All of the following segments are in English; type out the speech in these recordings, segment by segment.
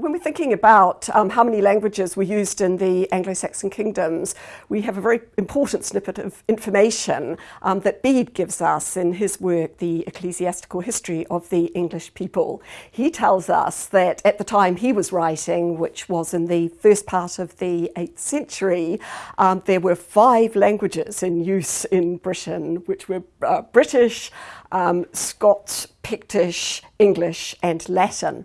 When we're thinking about um, how many languages were used in the Anglo-Saxon kingdoms, we have a very important snippet of information um, that Bede gives us in his work, The Ecclesiastical History of the English People. He tells us that at the time he was writing, which was in the first part of the 8th century, um, there were five languages in use in Britain, which were uh, British, um, Scots, Pictish, English and Latin.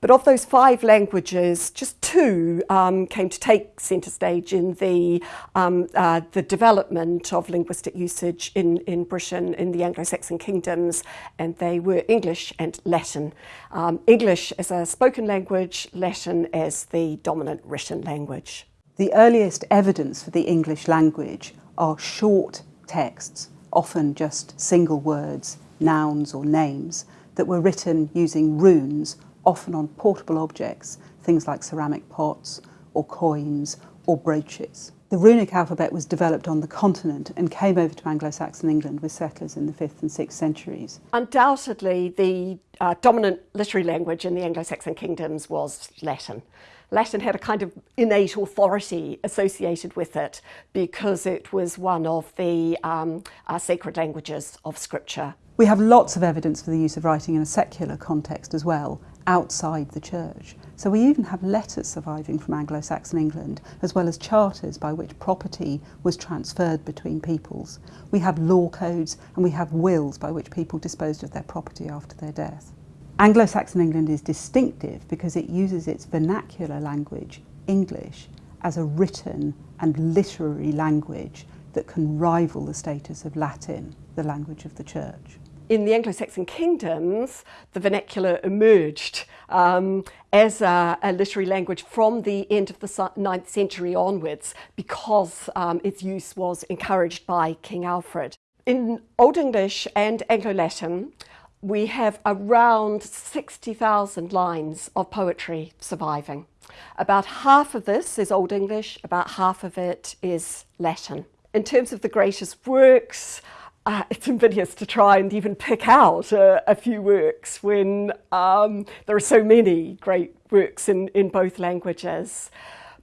But of those five languages, just two um, came to take centre stage in the, um, uh, the development of linguistic usage in, in Britain, in the Anglo-Saxon kingdoms, and they were English and Latin. Um, English as a spoken language, Latin as the dominant written language. The earliest evidence for the English language are short texts, often just single words, nouns or names, that were written using runes often on portable objects, things like ceramic pots or coins or brooches. The runic alphabet was developed on the continent and came over to Anglo-Saxon England with settlers in the 5th and 6th centuries. Undoubtedly, the uh, dominant literary language in the Anglo-Saxon kingdoms was Latin. Latin had a kind of innate authority associated with it because it was one of the um, uh, sacred languages of Scripture. We have lots of evidence for the use of writing in a secular context as well, outside the church. So we even have letters surviving from Anglo-Saxon England, as well as charters by which property was transferred between peoples. We have law codes and we have wills by which people disposed of their property after their death. Anglo-Saxon England is distinctive because it uses its vernacular language, English, as a written and literary language that can rival the status of Latin, the language of the church in the Anglo-Saxon kingdoms, the vernacular emerged um, as a, a, literary language from the end of the 9th century onwards because um, its use was encouraged by King Alfred. In Old English and Anglo-Latin, we have around 60,000 lines of poetry surviving. About half of this is Old English, about half of it is Latin. In terms of the greatest works, uh, it's invidious to try and even pick out a, a few works when um, there are so many great works in, in both languages.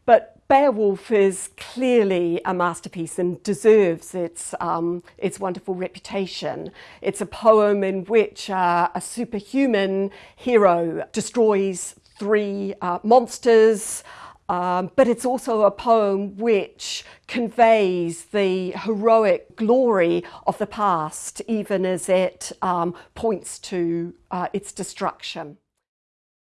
But Beowulf is clearly a masterpiece and deserves its, um, its wonderful reputation. It's a poem in which uh, a superhuman hero destroys three uh, monsters, um, but it's also a poem which conveys the heroic glory of the past, even as it um, points to uh, its destruction.